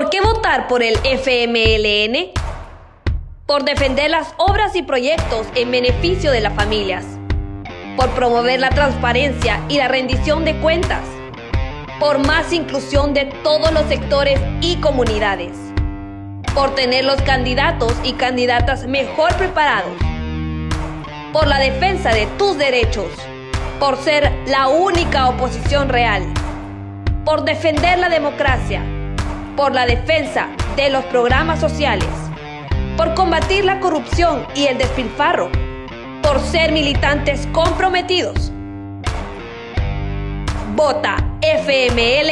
¿Por qué votar por el FMLN? Por defender las obras y proyectos en beneficio de las familias. Por promover la transparencia y la rendición de cuentas. Por más inclusión de todos los sectores y comunidades. Por tener los candidatos y candidatas mejor preparados. Por la defensa de tus derechos. Por ser la única oposición real. Por defender la democracia por la defensa de los programas sociales, por combatir la corrupción y el despilfarro, por ser militantes comprometidos. Vota FMLN.